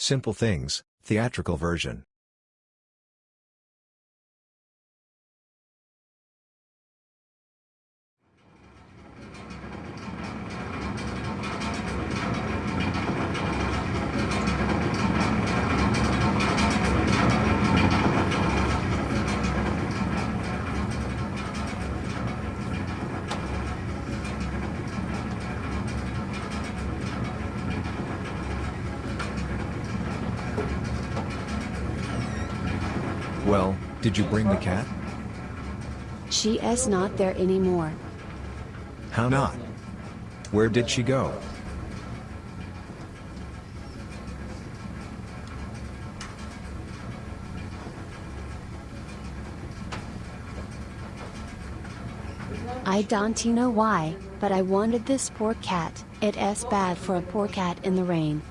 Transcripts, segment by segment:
Simple Things, theatrical version. Well, did you bring the cat? She is not there anymore. How not? Where did she go? I don't know why, but I wanted this poor cat. It is bad for a poor cat in the rain.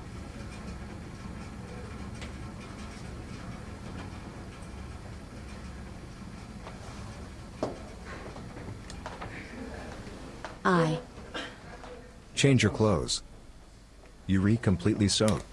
I. Change your clothes. Yuri completely soaked.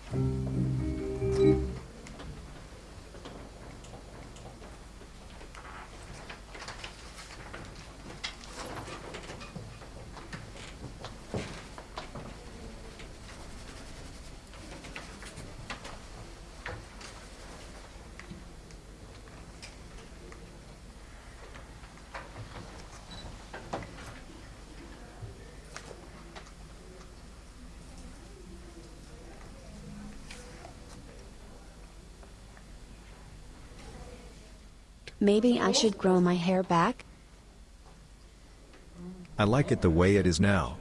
Maybe I should grow my hair back? I like it the way it is now.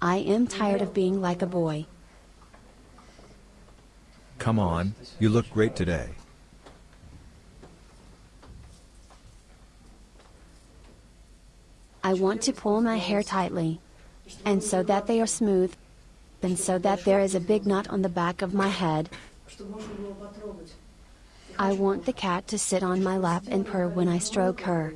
I am tired of being like a boy. Come on, you look great today. I want to pull my hair tightly. And so that they are smooth. And so that there is a big knot on the back of my head. I want the cat to sit on my lap and purr when I stroke her.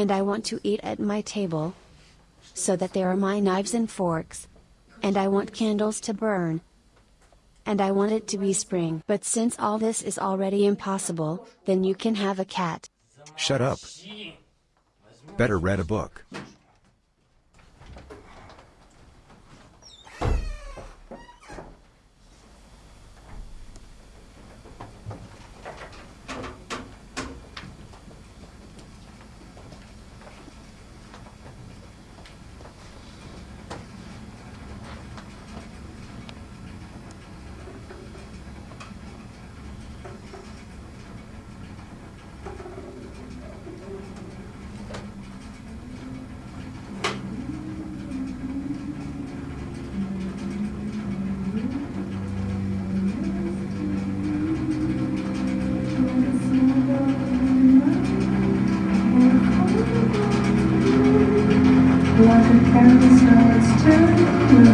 And I want to eat at my table. So that there are my knives and forks. And I want candles to burn. And I want it to be spring. But since all this is already impossible, then you can have a cat. Shut up. Better read a book. And these roads to